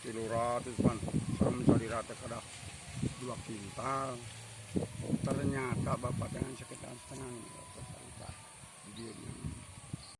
kilo ratus pan saya mencari rata kada dua kintal. Ternyata bapak dengan sakit